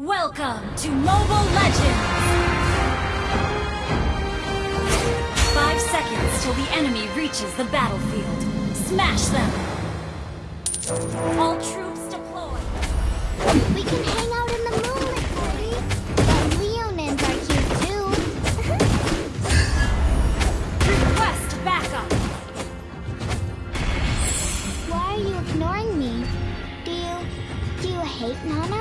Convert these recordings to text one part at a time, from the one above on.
Welcome to Mobile Legends! Five seconds till the enemy reaches the battlefield. Smash them! All troops deployed! We can hang out in the moonlit party. But Leonins are cute too. Request backup! Why are you ignoring me? Do you... do you hate Nana?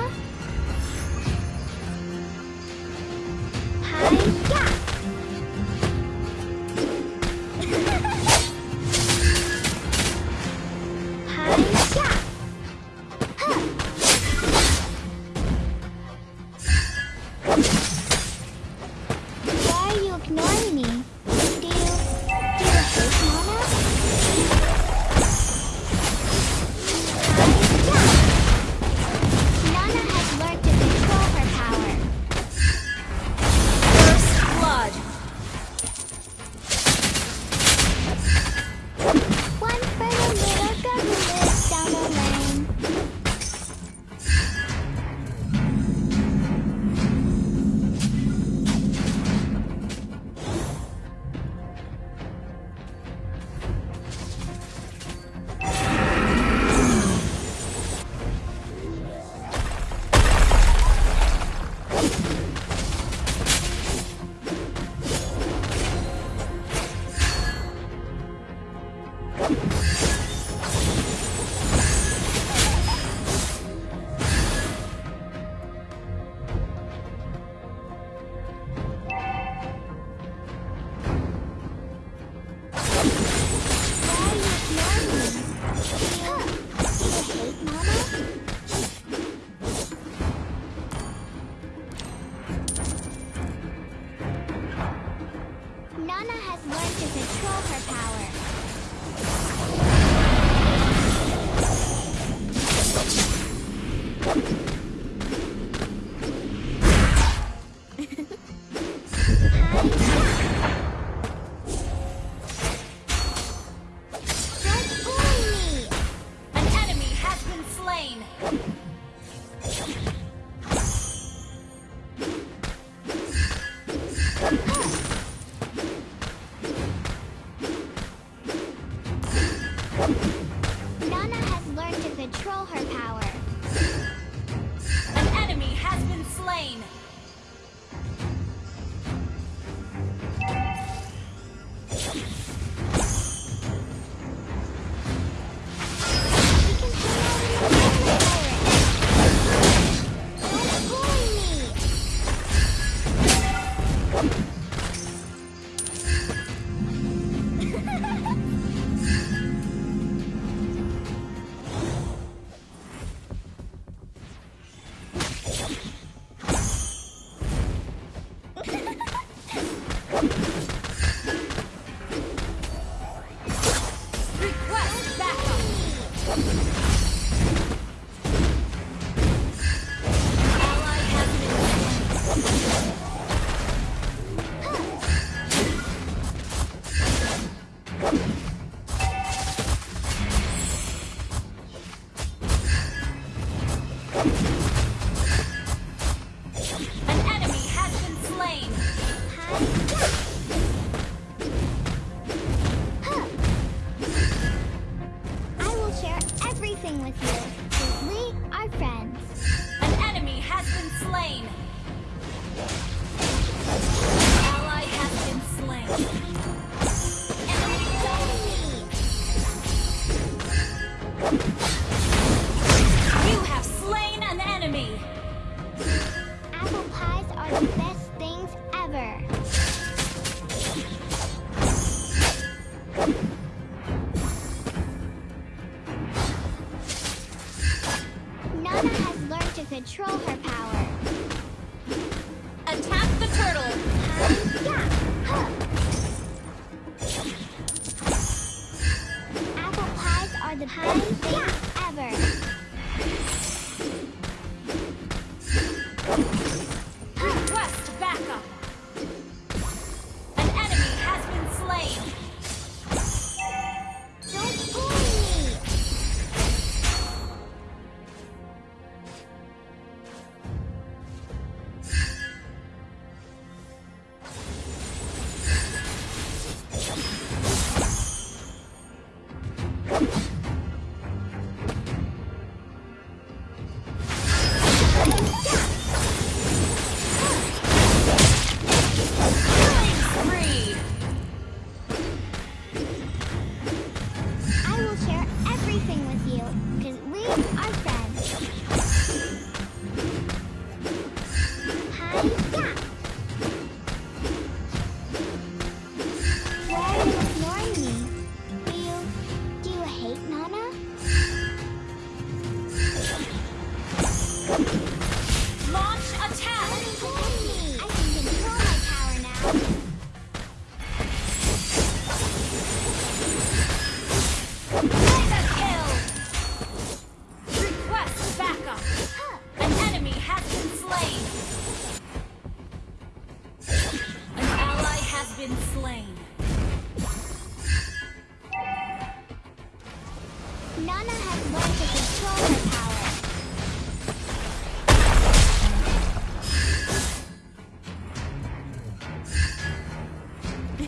Learned to control her power. Nana has learned to control her power. Attack the turtle! Uh, huh. Apple pies are the best been slain. Nana has learned to control her power.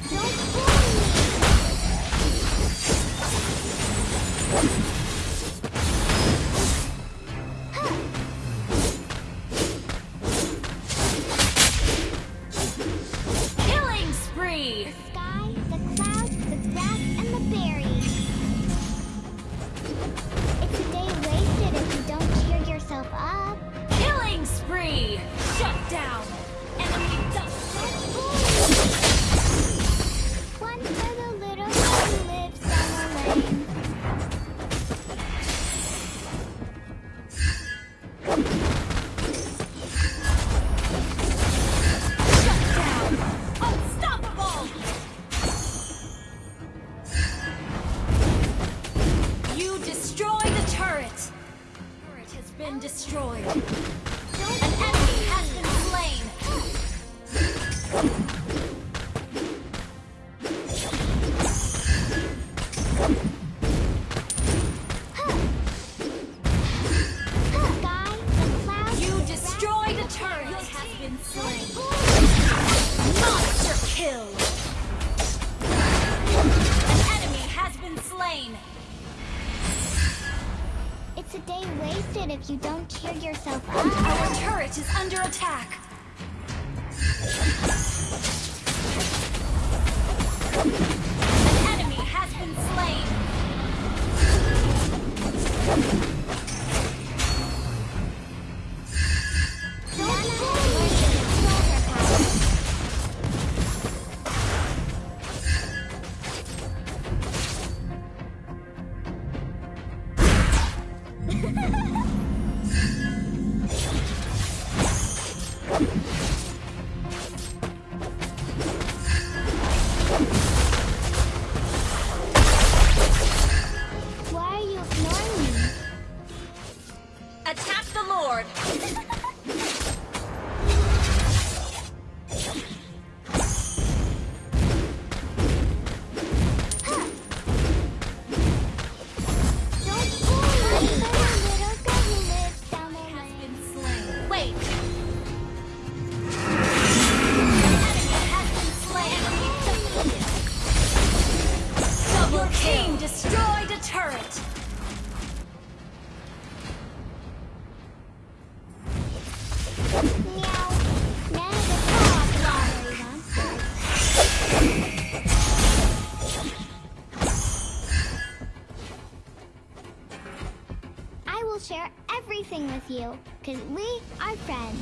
Don't fool me! been destroyed. An enemy It's a day wasted if you don't cheer yourself up. Our turret is under attack. An enemy has been slain. share everything with you, because we are friends.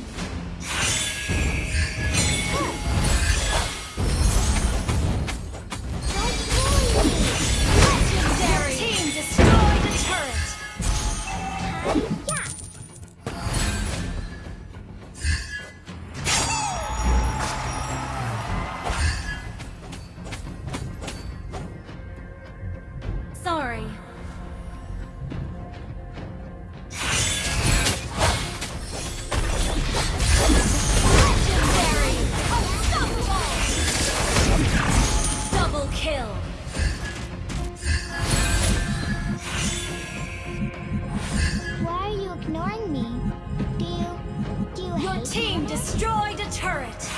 destroyed a turret!